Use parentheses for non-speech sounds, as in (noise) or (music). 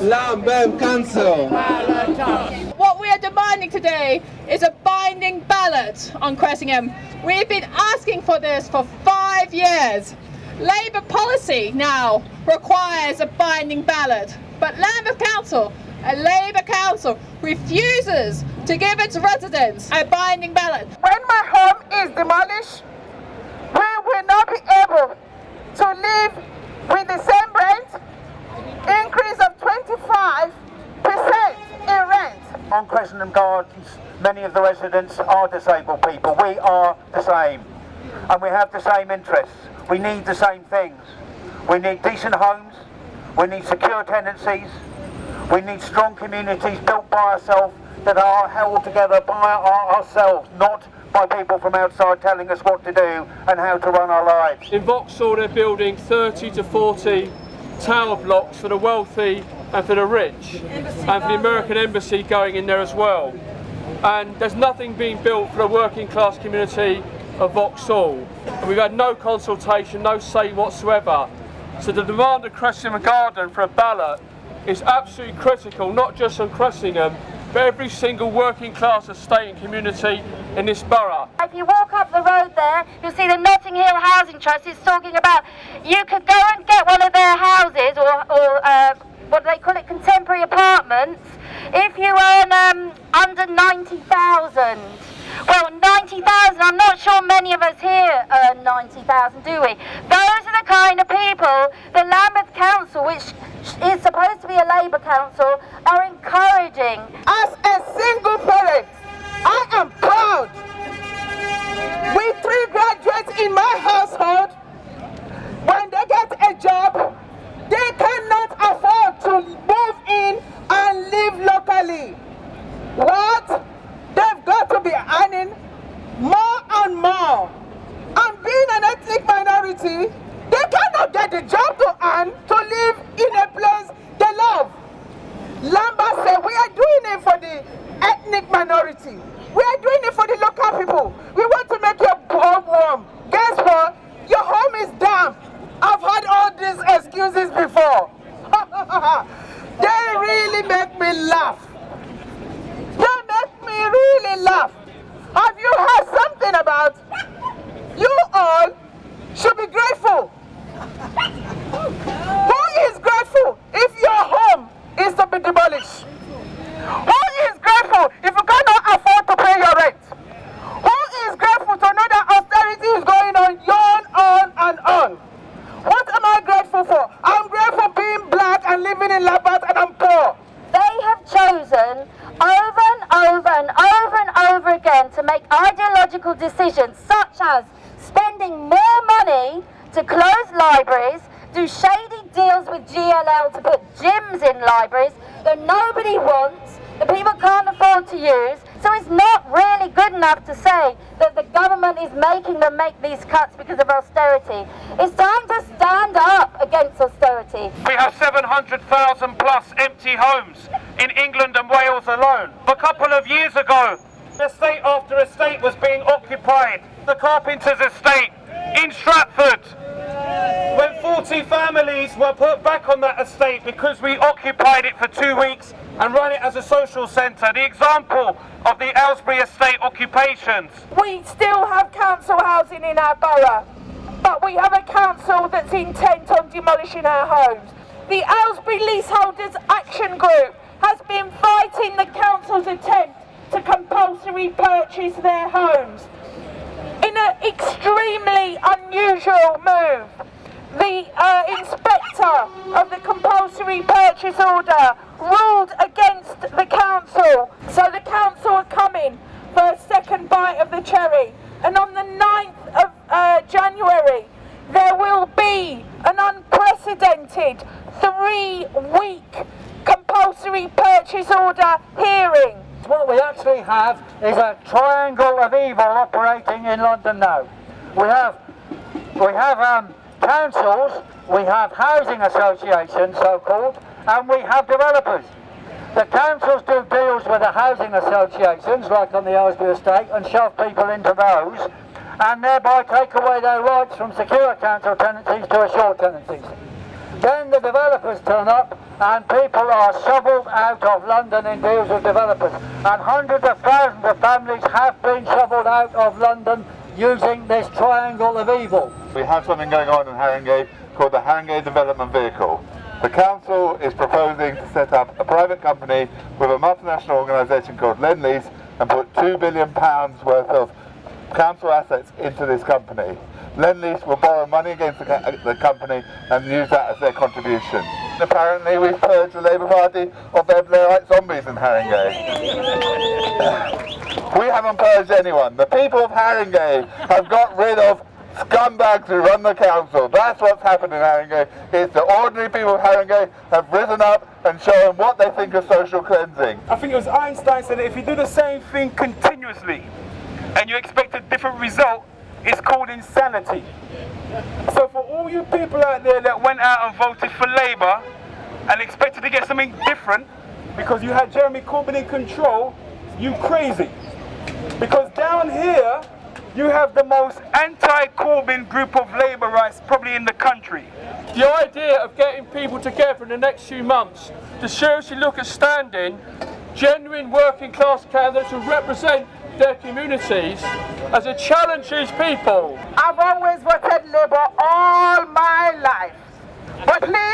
Council. What we are demanding today is a binding ballot on Cressingham. We've been asking for this for five years. Labour policy now requires a binding ballot, but Lambeth Council, a Labour council, refuses to give its residents a binding ballot. When my home is demolished, we will not be able to live with the same rent increase of 25% in On Gardens, many of the residents are disabled people. We are the same. And we have the same interests. We need the same things. We need decent homes. We need secure tenancies. We need strong communities built by ourselves that are held together by our, ourselves, not by people from outside telling us what to do and how to run our lives. In Vauxhall they're building 30 to 40 tower blocks for the wealthy and for the rich and for the American embassy going in there as well. And there's nothing being built for the working class community of Vauxhall. And we've had no consultation, no say whatsoever. So the demand of Cressingham Garden for a ballot is absolutely critical, not just on Cressingham, but every single working class estate and community in this borough. If you walk up the road there, you'll see the Notting Hill Housing Trust is talking about you could go and get one of their houses or, or uh, what do they call it, contemporary apartments, if you earn um, under 90,000. Well, 90,000, I'm not sure many of us here earn 90,000, do we? Those are the kind of people the Lambeth Council, which is supposed to be a Labour council, are encouraging. As a single parent, I am proud. With three graduates in my household, when they get a job, they cannot afford to move in and live locally. What? They've got to be earning more and more. And being an ethnic minority, they cannot get the job to earn to live in a place they love. Lambeth said, we are doing it for the ethnic minority. We are doing it for the local people. We want to make your home warm. Guess what? Your home is damp. I've heard all these excuses before. (laughs) they really make me laugh. They make me really laugh. Have you heard something about you all should be grateful? Who is grateful if your home is to be demolished? Who is grateful if you cannot afford to pay your rent? Who is grateful to know that austerity is going on, on, on, and on? What am I grateful for? I'm grateful being black and living in Lambeth and I'm poor. They have chosen over and over and over and over again to make ideological decisions such as spending more money to close libraries, do shady deals with GLL to put gyms in libraries that nobody wants, that people can't afford to use. So it's not really good enough to say that the government is making them make these cuts because of austerity. It's time to stand up against austerity. We have 700,000 plus empty homes in England and Wales alone. A couple of years ago, estate after estate was being occupied. The Carpenter's estate in Stratford. When 40 families were put back on that estate because we occupied it for two weeks and run it as a social centre. The example of the Aylesbury estate occupations. We still have council housing in our borough, but we have a council that's intent on demolishing our homes. The Aylesbury Leaseholders Action Group has been fighting the council's attempt to compulsory purchase their homes. In an extremely unusual move, the uh, inspector of the compulsory purchase order ruled against the council. So the council are coming for a second bite of the cherry. And on the 9th of uh, January, there will be an unprecedented three-week compulsory purchase order hearing. What we actually have is a triangle of evil operating in London now. We have, we have um, councils, we have housing associations, so-called, and we have developers. The councils do deals with the housing associations, like on the Aylesbury estate, and shove people into those, and thereby take away their rights from secure council tenancies to assured tenancies. Then the developers turn up and people are shoveled out of London in deals with developers. And hundreds of thousands of families have been shoveled out of London using this triangle of evil. We have something going on in Haringey called the Haringey Development Vehicle. The council is proposing to set up a private company with a multinational organisation called Lendlease and put £2 billion worth of council assets into this company. Lendlease will borrow money against the, uh, the, company and use that as their contribution. Apparently we've purged the Labour Party of their Blairite zombies in Haringey. (laughs) we haven't purged anyone. The people of Haringey have got rid of scumbags who run the council. That's what's happened in Haringey. It's the ordinary people of Haringey have risen up and shown what they think of social cleansing. I think it was Einstein said that if you do the same thing continuously and you expect a different result, it's called insanity. So for all you people out there that went out and voted for Labour and expected to get something different because you had Jeremy Corbyn in control, you crazy. Because down here, you have the most anti-Corbyn group of Labourites probably in the country. The idea of getting people together in the next few months to seriously look at standing genuine working class candidates who represent their communities as a it challenges people. I've always voted Labour all my life. But please